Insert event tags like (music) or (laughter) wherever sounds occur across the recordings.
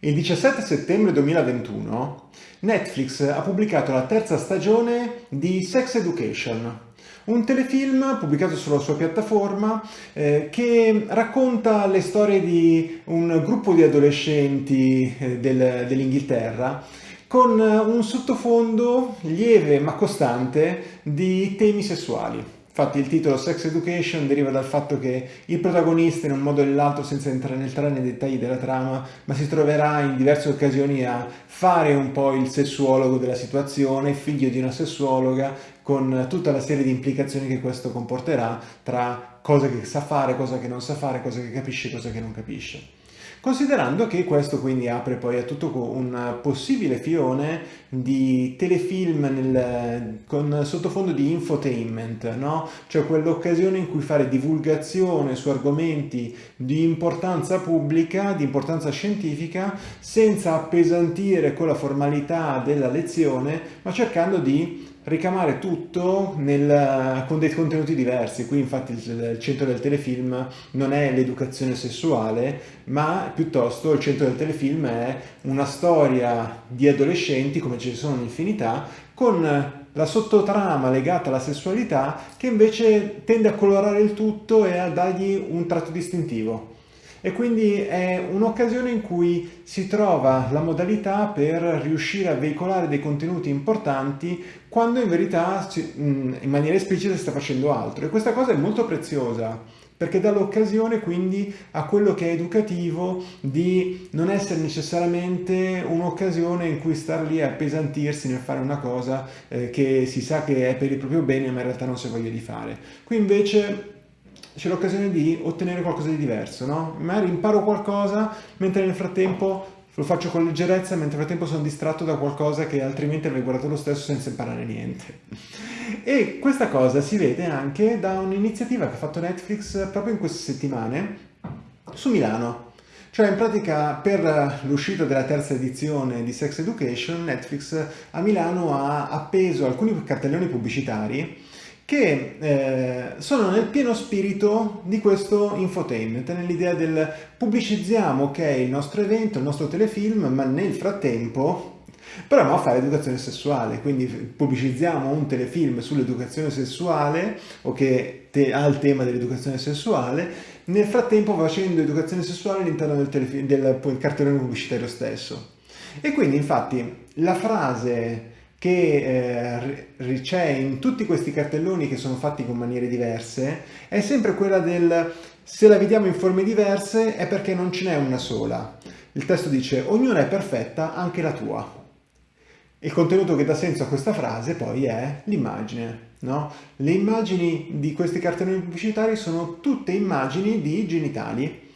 Il 17 settembre 2021 Netflix ha pubblicato la terza stagione di Sex Education, un telefilm pubblicato sulla sua piattaforma eh, che racconta le storie di un gruppo di adolescenti eh, del, dell'Inghilterra con un sottofondo lieve ma costante di temi sessuali. Infatti il titolo Sex Education deriva dal fatto che il protagonista in un modo o nell'altro, senza entrare nei dettagli della trama, ma si troverà in diverse occasioni a fare un po' il sessuologo della situazione, figlio di una sessuologa, con tutta la serie di implicazioni che questo comporterà tra cosa che sa fare, cosa che non sa fare, cosa che capisce cosa che non capisce. Considerando che questo quindi apre poi a tutto un possibile fione di telefilm nel, con sottofondo di infotainment, no? cioè quell'occasione in cui fare divulgazione su argomenti di importanza pubblica, di importanza scientifica, senza appesantire con la formalità della lezione, ma cercando di ricamare tutto nel, con dei contenuti diversi. Qui infatti il, il centro del telefilm non è l'educazione sessuale, ma piuttosto il centro del telefilm è una storia di adolescenti, come ne sono un'infinità, con la sottotrama legata alla sessualità che invece tende a colorare il tutto e a dargli un tratto distintivo e quindi è un'occasione in cui si trova la modalità per riuscire a veicolare dei contenuti importanti quando in verità in maniera esplicita si sta facendo altro e questa cosa è molto preziosa perché dà l'occasione quindi a quello che è educativo di non essere necessariamente un'occasione in cui star lì a appesantirsi nel fare una cosa eh, che si sa che è per il proprio bene ma in realtà non si voglia di fare. Qui invece c'è l'occasione di ottenere qualcosa di diverso, no? Magari imparo qualcosa mentre nel frattempo lo faccio con leggerezza, mentre nel frattempo sono distratto da qualcosa che altrimenti avrei guardato lo stesso senza imparare niente. E questa cosa si vede anche da un'iniziativa che ha fatto Netflix proprio in queste settimane su Milano. Cioè in pratica per l'uscita della terza edizione di Sex Education Netflix a Milano ha appeso alcuni cartelloni pubblicitari che eh, sono nel pieno spirito di questo infotainment, nell'idea del pubblicizziamo ok il nostro evento, il nostro telefilm, ma nel frattempo proviamo a fare educazione sessuale, quindi pubblicizziamo un telefilm sull'educazione sessuale o che te, ha il tema dell'educazione sessuale, nel frattempo facendo educazione sessuale all'interno del, del cartellone pubblicitario stesso. E quindi infatti la frase che eh, c'è in tutti questi cartelloni che sono fatti con maniere diverse è sempre quella del se la vediamo in forme diverse è perché non ce n'è una sola. Il testo dice ognuna è perfetta, anche la tua. Il contenuto che dà senso a questa frase poi è l'immagine. No? Le immagini di questi cartelloni pubblicitari sono tutte immagini di genitali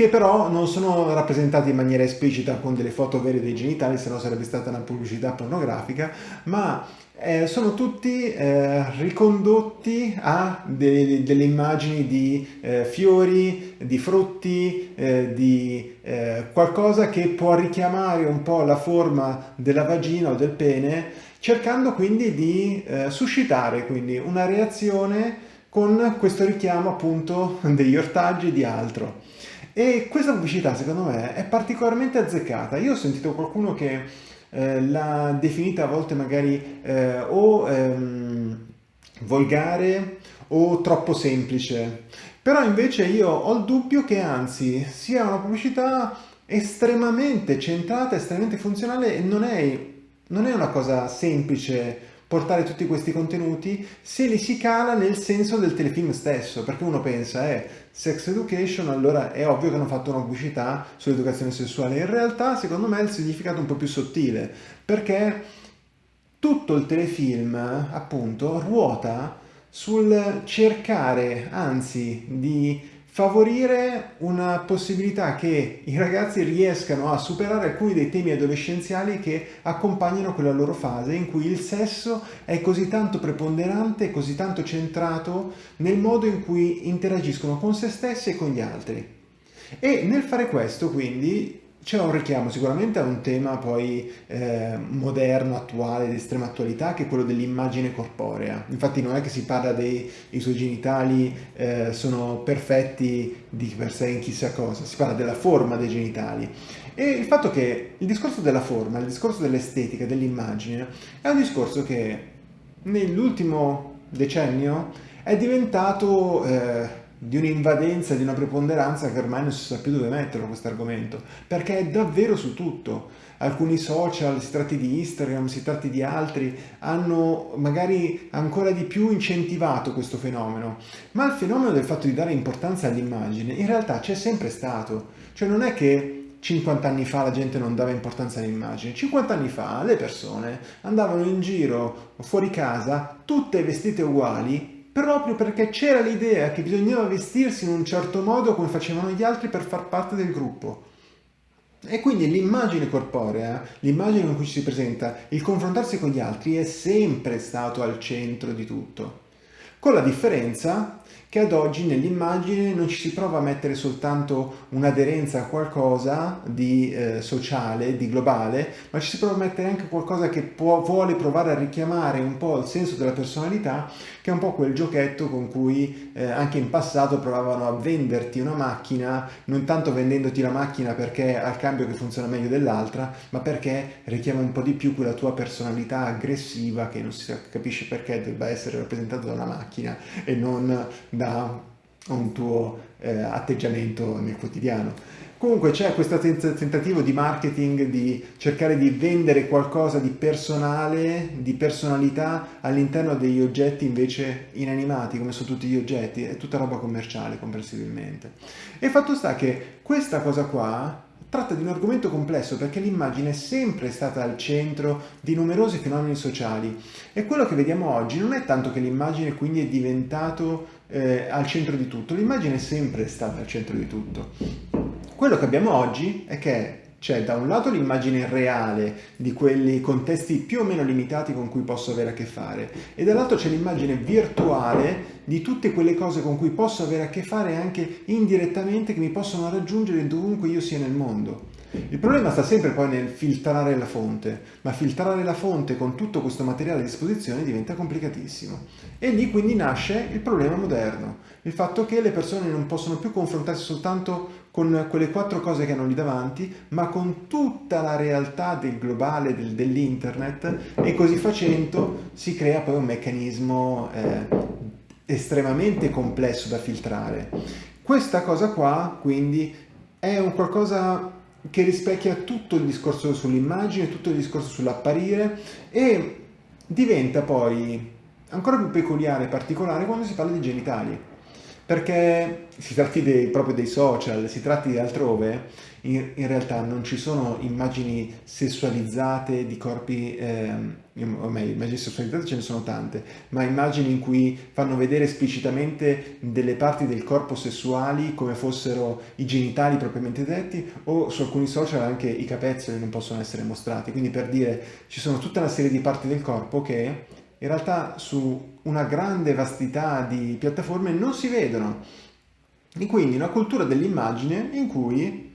che però non sono rappresentati in maniera esplicita con delle foto vere dei genitali, se no sarebbe stata una pubblicità pornografica, ma eh, sono tutti eh, ricondotti a de delle immagini di eh, fiori, di frutti, eh, di eh, qualcosa che può richiamare un po' la forma della vagina o del pene, cercando quindi di eh, suscitare quindi una reazione con questo richiamo appunto (laughs) degli ortaggi di altro. E questa pubblicità secondo me è particolarmente azzeccata. Io ho sentito qualcuno che eh, l'ha definita a volte magari eh, o ehm, volgare o troppo semplice. Però invece io ho il dubbio che anzi sia una pubblicità estremamente centrata, estremamente funzionale e non è, non è una cosa semplice portare tutti questi contenuti se li si cala nel senso del telefilm stesso, perché uno pensa, eh, sex education, allora è ovvio che hanno fatto una pubblicità sull'educazione sessuale. In realtà, secondo me, il significato è un po' più sottile, perché tutto il telefilm, appunto, ruota sul cercare, anzi, di favorire una possibilità che i ragazzi riescano a superare alcuni dei temi adolescenziali che accompagnano quella loro fase in cui il sesso è così tanto preponderante, così tanto centrato nel modo in cui interagiscono con se stessi e con gli altri. E nel fare questo, quindi, c'è un richiamo sicuramente a un tema poi eh, moderno, attuale, di estrema attualità, che è quello dell'immagine corporea. Infatti non è che si parla dei suoi genitali eh, sono perfetti di per sé in chissà cosa, si parla della forma dei genitali. E il fatto che il discorso della forma, il discorso dell'estetica, dell'immagine, è un discorso che nell'ultimo decennio è diventato... Eh, di un'invadenza, di una preponderanza che ormai non si sa più dove metterlo questo argomento, perché è davvero su tutto. Alcuni social, si tratti di Instagram, si tratti di altri, hanno magari ancora di più incentivato questo fenomeno, ma il fenomeno del fatto di dare importanza all'immagine in realtà c'è sempre stato, cioè non è che 50 anni fa la gente non dava importanza all'immagine. 50 anni fa le persone andavano in giro fuori casa tutte vestite uguali proprio perché c'era l'idea che bisognava vestirsi in un certo modo come facevano gli altri per far parte del gruppo. E quindi l'immagine corporea, l'immagine con cui ci si presenta, il confrontarsi con gli altri è sempre stato al centro di tutto. Con la differenza che ad oggi nell'immagine non ci si prova a mettere soltanto un'aderenza a qualcosa di eh, sociale, di globale, ma ci si prova a mettere anche qualcosa che può, vuole provare a richiamare un po' il senso della personalità, che è un po' quel giochetto con cui eh, anche in passato provavano a venderti una macchina, non tanto vendendoti la macchina perché ha il cambio che funziona meglio dell'altra, ma perché richiama un po' di più quella tua personalità aggressiva che non si capisce perché debba essere rappresentata da una macchina e non da un tuo eh, atteggiamento nel quotidiano. Comunque c'è questo tentativo di marketing di cercare di vendere qualcosa di personale, di personalità all'interno degli oggetti invece inanimati, come sono tutti gli oggetti, è tutta roba commerciale comprensibilmente. E fatto sta che questa cosa qua tratta di un argomento complesso perché l'immagine è sempre stata al centro di numerosi fenomeni sociali e quello che vediamo oggi non è tanto che l'immagine quindi è diventato eh, al centro di tutto, l'immagine è sempre stata al centro di tutto. Quello che abbiamo oggi è che c'è da un lato l'immagine reale di quelli contesti più o meno limitati con cui posso avere a che fare e dall'altro c'è l'immagine virtuale di tutte quelle cose con cui posso avere a che fare anche indirettamente che mi possono raggiungere dovunque io sia nel mondo. Il problema sta sempre poi nel filtrare la fonte, ma filtrare la fonte con tutto questo materiale a disposizione diventa complicatissimo. E lì quindi nasce il problema moderno, il fatto che le persone non possono più confrontarsi soltanto con quelle quattro cose che hanno lì davanti, ma con tutta la realtà del globale, del, dell'internet, e così facendo si crea poi un meccanismo eh, estremamente complesso da filtrare. Questa cosa qua, quindi, è un qualcosa che rispecchia tutto il discorso sull'immagine, tutto il discorso sull'apparire e diventa poi ancora più peculiare e particolare quando si parla di genitali perché si tratti dei, proprio dei social, si tratti di altrove, in, in, realtà non ci sono immagini sessualizzate di corpi, eh, o meglio, immagini sessualizzate ce ne sono tante, ma immagini in cui fanno vedere esplicitamente delle parti del corpo sessuali come fossero i genitali propriamente detti, o su alcuni social anche i capezzoli non possono essere mostrati, quindi per dire ci sono tutta una serie di parti del corpo che in realtà su una grande vastità di piattaforme non si vedono. E quindi una cultura dell'immagine in cui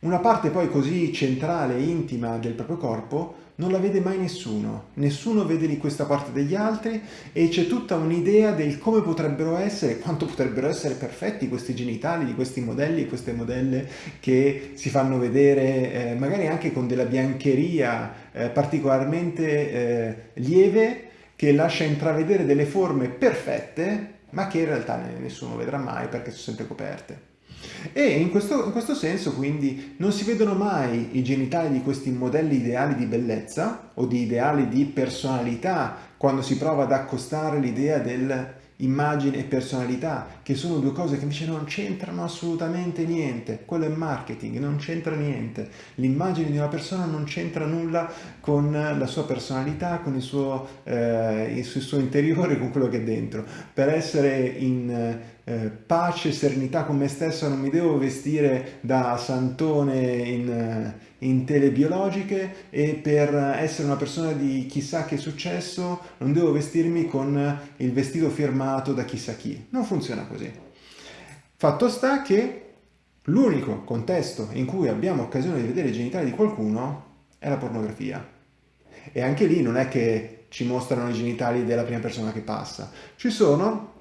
una parte poi così centrale e intima del proprio corpo non la vede mai nessuno, nessuno vede di questa parte degli altri e c'è tutta un'idea del come potrebbero essere, quanto potrebbero essere perfetti questi genitali di questi modelli e queste modelle che si fanno vedere eh, magari anche con della biancheria eh, particolarmente eh, lieve che lascia intravedere delle forme perfette, ma che in realtà nessuno vedrà mai perché sono sempre coperte. E in questo, in questo, senso quindi non si vedono mai i genitali di questi modelli ideali di bellezza o di ideali di personalità quando si prova ad accostare l'idea del immagine e personalità, che sono due cose che invece non c'entrano assolutamente niente. Quello è marketing, non c'entra niente. L'immagine di una persona non c'entra nulla con la sua personalità, con il suo, eh, il suo interiore, con quello che è dentro. Per essere in eh, pace e serenità con me stesso non mi devo vestire da santone in, eh, in telebiologiche e per essere una persona di chissà che successo non devo vestirmi con il vestito firmato da chissà chi. Non funziona così. Fatto sta che l'unico contesto in cui abbiamo occasione di vedere i genitali di qualcuno è la pornografia. E anche lì non è che ci mostrano i genitali della prima persona che passa, ci sono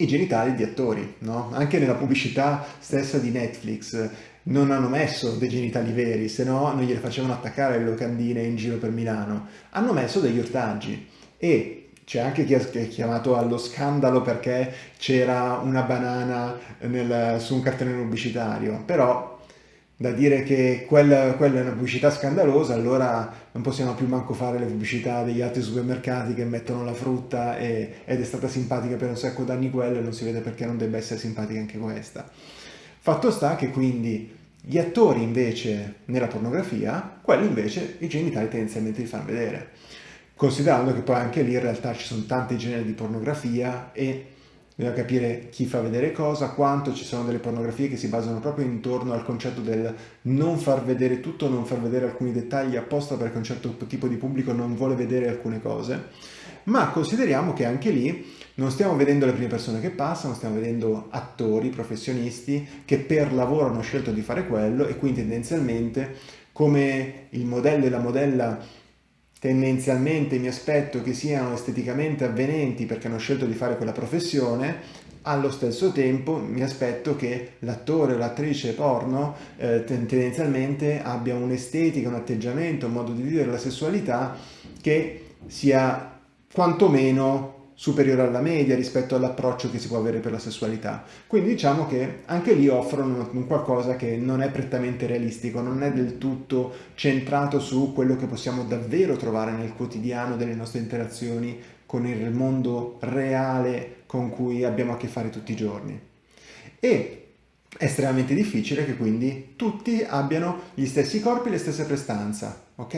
i genitali di attori, no? Anche nella pubblicità stessa di Netflix non hanno messo dei genitali veri, se no non gliele facevano attaccare le locandine in giro per Milano. Hanno messo degli ortaggi e c'è anche chi ha chiamato allo scandalo perché c'era una banana nel, su un cartellone pubblicitario, però da dire che quella, quella, è una pubblicità scandalosa, allora non possiamo più manco fare le pubblicità degli altri supermercati che mettono la frutta e, ed è stata simpatica per un sacco d'anni quella e non si vede perché non debba essere simpatica anche questa. Fatto sta che quindi gli attori invece nella pornografia, quelli invece i genitali tendenzialmente li fanno vedere. Considerando che poi anche lì in realtà ci sono tanti generi di pornografia e bisogna capire chi fa vedere cosa, quanto ci sono delle pornografie che si basano proprio intorno al concetto del non far vedere tutto, non far vedere alcuni dettagli apposta perché un certo tipo di pubblico non vuole vedere alcune cose, ma consideriamo che anche lì non stiamo vedendo le prime persone che passano, stiamo vedendo attori, professionisti che per lavoro hanno scelto di fare quello e quindi tendenzialmente come il modello e la modella tendenzialmente mi aspetto che siano esteticamente avvenenti perché hanno scelto di fare quella professione, allo stesso tempo mi aspetto che l'attore o l'attrice porno eh, tendenzialmente abbia un'estetica, un atteggiamento, un modo di vivere la sessualità che sia quantomeno superiore alla media rispetto all'approccio che si può avere per la sessualità. Quindi diciamo che anche lì offrono un qualcosa che non è prettamente realistico, non è del tutto centrato su quello che possiamo davvero trovare nel quotidiano delle nostre interazioni con il mondo reale con cui abbiamo a che fare tutti i giorni. E è estremamente difficile che quindi tutti abbiano gli stessi corpi e le stesse prestanze, ok?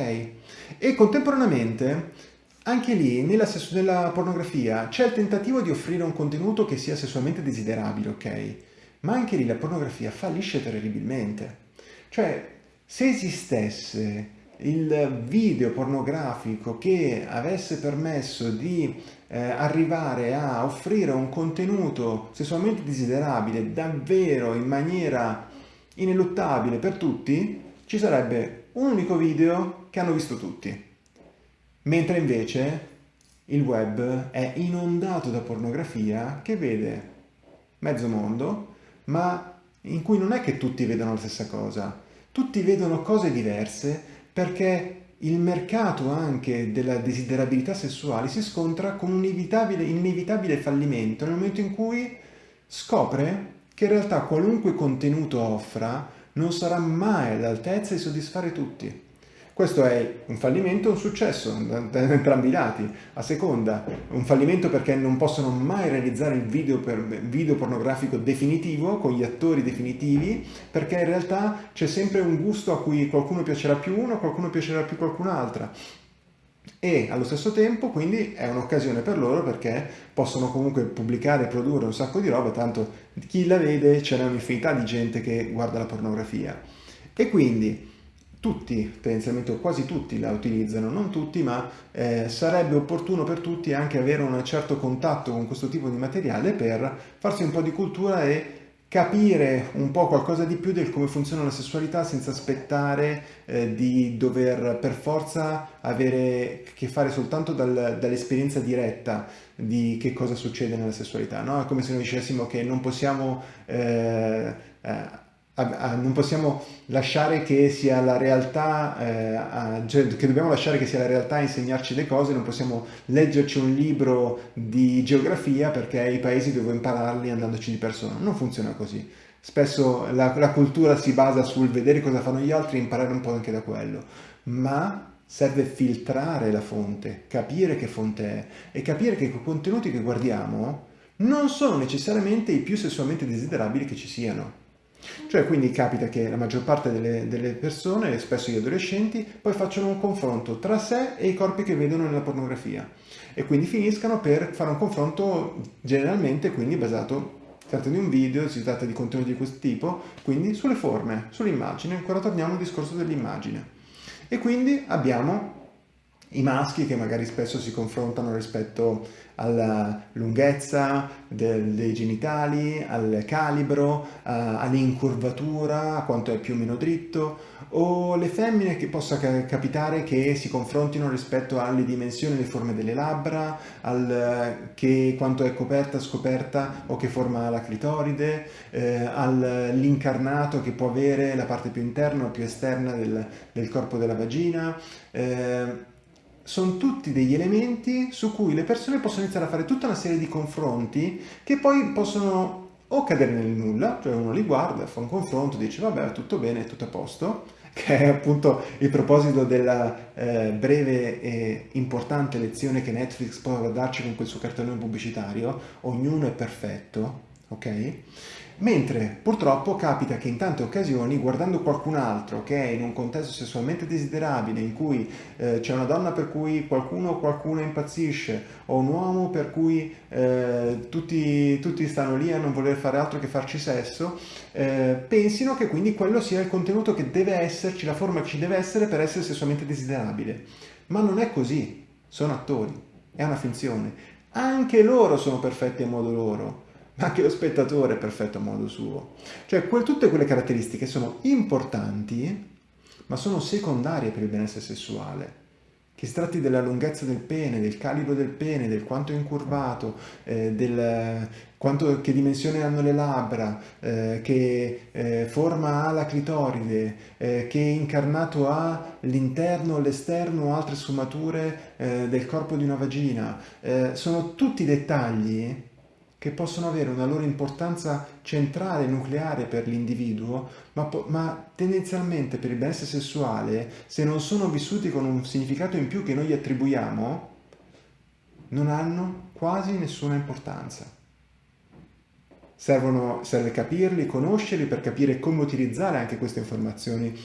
E contemporaneamente anche lì, nella, nella pornografia, c'è il tentativo di offrire un contenuto che sia sessualmente desiderabile, ok? Ma anche lì la pornografia fallisce terribilmente. Cioè, se esistesse il video pornografico che avesse permesso di eh, arrivare a offrire un contenuto sessualmente desiderabile davvero in maniera ineluttabile per tutti, ci sarebbe un unico video che hanno visto tutti. Mentre invece il web è inondato da pornografia che vede mezzo mondo, ma in cui non è che tutti vedono la stessa cosa. Tutti vedono cose diverse perché il mercato anche della desiderabilità sessuale si scontra con un inevitabile, inevitabile fallimento nel momento in cui scopre che in realtà qualunque contenuto offra non sarà mai all'altezza di soddisfare tutti. Questo è un fallimento o un successo da, entrambi i lati. A seconda, un fallimento perché non possono mai realizzare il video, per, video pornografico definitivo, con gli attori definitivi, perché in realtà c'è sempre un gusto a cui qualcuno piacerà più uno, qualcuno piacerà più qualcun'altra e allo stesso tempo quindi è un'occasione per loro perché possono comunque pubblicare e produrre un sacco di roba, tanto chi la vede c'è un'infinità di gente che guarda la pornografia. E quindi tutti, tendenzialmente quasi tutti la utilizzano, non tutti, ma eh, sarebbe opportuno per tutti anche avere un certo contatto con questo tipo di materiale per farsi un po' di cultura e capire un po' qualcosa di più del come funziona la sessualità senza aspettare eh, di dover per forza avere che fare soltanto dal, dall'esperienza diretta di che cosa succede nella sessualità, no? È come se noi dicessimo che non possiamo eh, eh, non possiamo lasciare che sia la realtà, eh, cioè che dobbiamo lasciare che sia la realtà a insegnarci le cose, non possiamo leggerci un libro di geografia perché i paesi devo impararli andandoci di persona. Non funziona così. Spesso la, la cultura si basa sul vedere cosa fanno gli altri e imparare un po' anche da quello, ma serve filtrare la fonte, capire che fonte è e capire che i contenuti che guardiamo non sono necessariamente i più sessualmente desiderabili che ci siano. Cioè quindi capita che la maggior parte delle, delle, persone, spesso gli adolescenti, poi facciano un confronto tra sé e i corpi che vedono nella pornografia e quindi finiscano per fare un confronto generalmente quindi basato si tratta di un video, si tratta di contenuti di questo tipo, quindi sulle forme, sull'immagine, ancora torniamo al discorso dell'immagine. E quindi abbiamo i maschi che magari spesso si confrontano rispetto alla lunghezza del, dei genitali, al calibro, uh, all'incurvatura, a quanto è più o meno dritto, o le femmine che possa ca capitare che si confrontino rispetto alle dimensioni e le forme delle labbra, al che quanto è coperta, scoperta o che forma ha la clitoride, eh, all'incarnato che può avere la parte più interna o più esterna del, del corpo della vagina. Eh, sono tutti degli elementi su cui le persone possono iniziare a fare tutta una serie di confronti che poi possono o cadere nel nulla, cioè uno li guarda, fa un confronto, dice vabbè tutto bene, tutto a posto, (laughs) che è appunto il proposito della eh, breve e importante lezione che Netflix può darci con quel suo cartellone pubblicitario, ognuno è perfetto, ok? Mentre purtroppo capita che in tante occasioni, guardando qualcun altro che è in un contesto sessualmente desiderabile, in cui eh, c'è una donna per cui qualcuno o qualcuno impazzisce, o un uomo per cui eh, tutti, tutti, stanno lì a non voler fare altro che farci sesso, eh, pensino che quindi quello sia il contenuto che deve esserci, la forma che ci deve essere per essere sessualmente desiderabile. Ma non è così, sono attori, è una finzione. Anche loro sono perfetti a modo loro anche lo spettatore è perfetto a modo suo. Cioè quel, tutte quelle caratteristiche sono importanti, ma sono secondarie per il benessere sessuale. Che si tratti della lunghezza del pene, del calibro del pene, del quanto è incurvato, eh, del quanto, che dimensione hanno le labbra, eh, che eh, forma ha la clitoride, eh, che incarnato ha l'interno, l'esterno o altre sfumature eh, del corpo di una vagina. Eh, sono tutti dettagli che possono avere una loro importanza centrale, nucleare per l'individuo, ma, ma, tendenzialmente per il benessere sessuale, se non sono vissuti con un significato in più che noi gli attribuiamo, non hanno quasi nessuna importanza. Servono, serve capirli, conoscerli per capire come utilizzare anche queste informazioni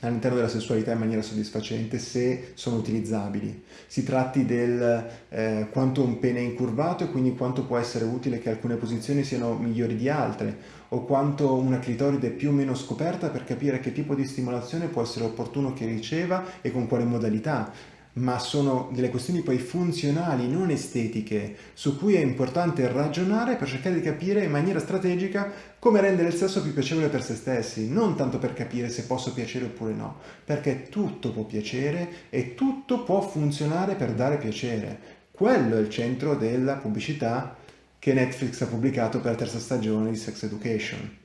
all'interno della sessualità in maniera soddisfacente se sono utilizzabili. Si tratti del eh, quanto un pene è incurvato e quindi quanto può essere utile che alcune posizioni siano migliori di altre o quanto una clitoride è più o meno scoperta per capire che tipo di stimolazione può essere opportuno che riceva e con quale modalità ma sono delle questioni poi funzionali, non estetiche, su cui è importante ragionare per cercare di capire in maniera strategica come rendere il sesso più piacevole per se stessi, non tanto per capire se posso piacere oppure no, perché tutto può piacere e tutto può funzionare per dare piacere. Quello è il centro della pubblicità che Netflix ha pubblicato per la terza stagione di Sex Education.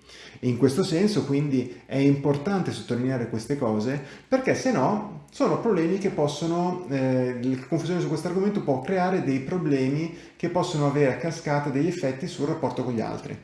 In questo senso quindi è importante sottolineare queste cose perché se no sono problemi che possono, eh, la confusione su questo argomento può creare dei problemi che possono avere a cascata degli effetti sul rapporto con gli altri,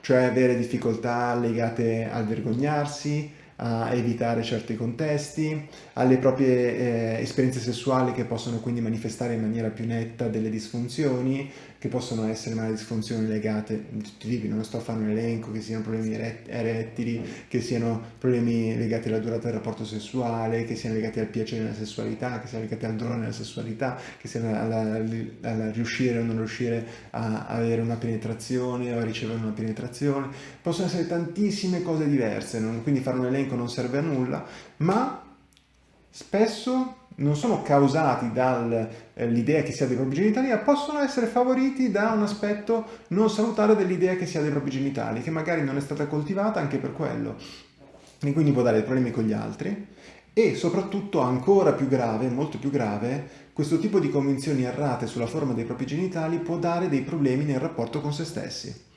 cioè avere difficoltà legate al vergognarsi, a evitare certi contesti, alle proprie eh, esperienze sessuali che possono quindi manifestare in maniera più netta delle disfunzioni, che possono essere magari disfunzioni legate, tipi, non sto a fare un elenco, che siano problemi erettili, che siano problemi legati alla durata del rapporto sessuale, che siano legati al piacere nella sessualità, che siano legati al dolore nella sessualità, che siano alla riuscire o non riuscire a avere una penetrazione o a ricevere una penetrazione. Possono essere tantissime cose diverse, non, quindi fare un elenco non serve a nulla, ma spesso non sono causati dall'idea eh, che si ha dei propri genitali, possono essere favoriti da un aspetto non salutare dell'idea che si ha dei propri genitali, che magari non è stata coltivata anche per quello. E quindi può dare problemi con gli altri. E soprattutto, ancora più grave, molto più grave, questo tipo di convinzioni errate sulla forma dei propri genitali può dare dei problemi nel rapporto con se stessi.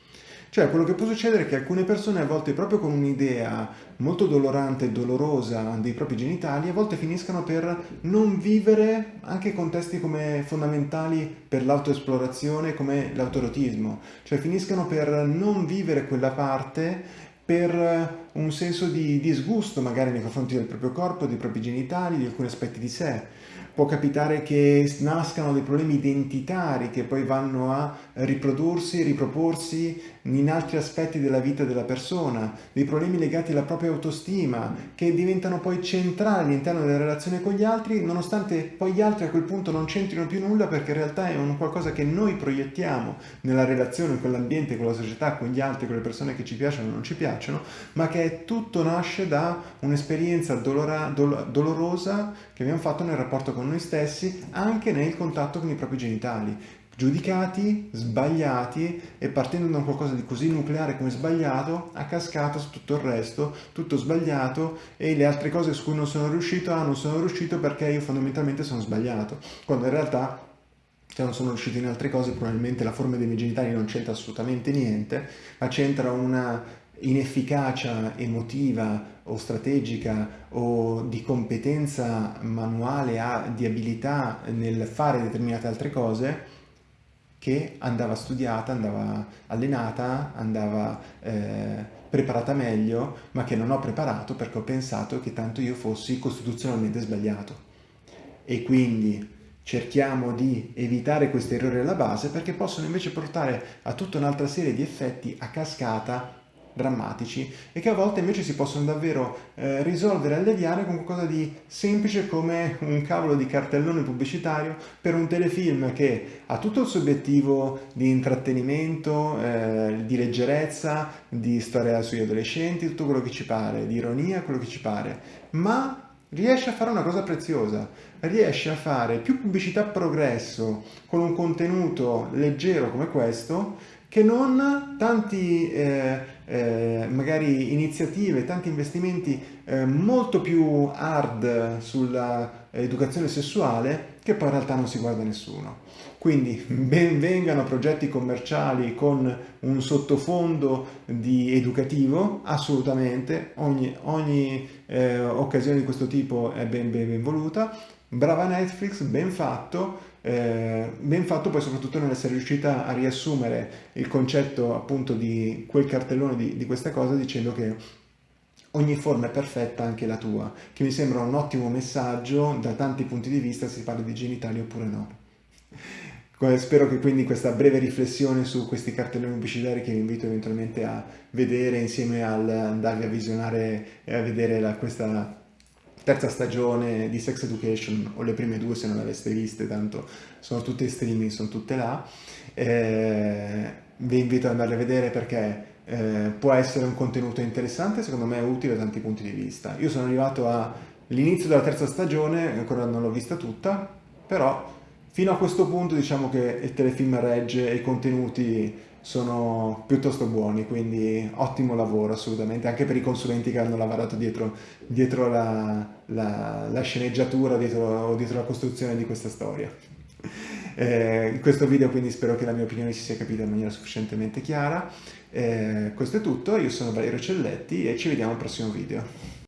Cioè quello che può succedere è che alcune persone a volte proprio con un'idea molto dolorante e dolorosa dei propri genitali a volte finiscano per non vivere anche contesti come fondamentali per l'autoesplorazione come l'autorotismo, cioè finiscono per non vivere quella parte per un senso di disgusto magari nei confronti del proprio corpo, dei propri genitali, di alcuni aspetti di sé può capitare che nascano dei problemi identitari che poi vanno a riprodursi, riproporsi in altri aspetti della vita della persona, dei problemi legati alla propria autostima che diventano poi centrali all'interno della relazione con gli altri nonostante poi gli altri a quel punto non c'entrino più nulla perché in realtà è un qualcosa che noi proiettiamo nella relazione con l'ambiente, con la società, con gli altri, con le persone che ci piacciono o non ci piacciono, ma che tutto nasce da un'esperienza dolorosa che abbiamo fatto nel rapporto con noi stessi, anche nel contatto con i propri genitali. Giudicati, sbagliati e partendo da qualcosa di così nucleare come sbagliato, a cascata su tutto il resto, tutto sbagliato e le altre cose su cui non sono riuscito, ah non sono riuscito perché io fondamentalmente sono sbagliato, quando in realtà se non sono riuscito in altre cose probabilmente la forma dei miei genitali non c'entra assolutamente niente, ma c'entra una inefficacia emotiva o strategica o di competenza manuale, di abilità nel fare determinate altre cose che andava studiata, andava allenata, andava eh, preparata meglio, ma che non ho preparato perché ho pensato che tanto io fossi costituzionalmente sbagliato. E quindi cerchiamo di evitare questi errori alla base perché possono invece portare a tutta un'altra serie di effetti a cascata drammatici e che a volte invece si possono davvero eh, risolvere e alleviare con qualcosa di semplice come un cavolo di cartellone pubblicitario per un telefilm che ha tutto il suo obiettivo di intrattenimento, eh, di leggerezza, di storia sugli adolescenti, tutto quello che ci pare, di ironia, quello che ci pare, ma riesce a fare una cosa preziosa, riesce a fare più pubblicità progresso con un contenuto leggero come questo che non tanti eh, eh, magari iniziative, tanti investimenti eh, molto più hard sull'educazione sessuale che poi in realtà non si guarda nessuno. Quindi (laughs) ben vengano progetti commerciali con un sottofondo di educativo, assolutamente, ogni, ogni eh, occasione di questo tipo è ben, ben, ben voluta, brava Netflix, ben fatto, eh, ben fatto poi soprattutto nell'essere riuscita a riassumere il concetto appunto di quel cartellone di, di questa cosa dicendo che ogni forma è perfetta anche la tua, che mi sembra un ottimo messaggio da tanti punti di vista se si parla di genitali oppure no. Spero che quindi questa breve riflessione su questi cartelloni pubblicitari che vi invito eventualmente a vedere insieme al andarvi a visionare e a vedere la, questa terza stagione di Sex Education, o le prime due se non le aveste viste, tanto sono tutte in streaming, sono tutte là. Eh, vi invito ad andarle a vedere perché eh, può essere un contenuto interessante, secondo me è utile da tanti punti di vista. Io sono arrivato all'inizio della terza stagione, ancora non l'ho vista tutta, però fino a questo punto diciamo che il telefilm regge e i contenuti sono piuttosto buoni, quindi ottimo lavoro assolutamente, anche per i consulenti che hanno lavorato dietro, dietro la, la, la, sceneggiatura dietro, o dietro la costruzione di questa storia. Eh, in questo video quindi spero che la mia opinione si sia capita in maniera sufficientemente chiara. Eh, questo è tutto, io sono Valerio Celletti e ci vediamo al prossimo video.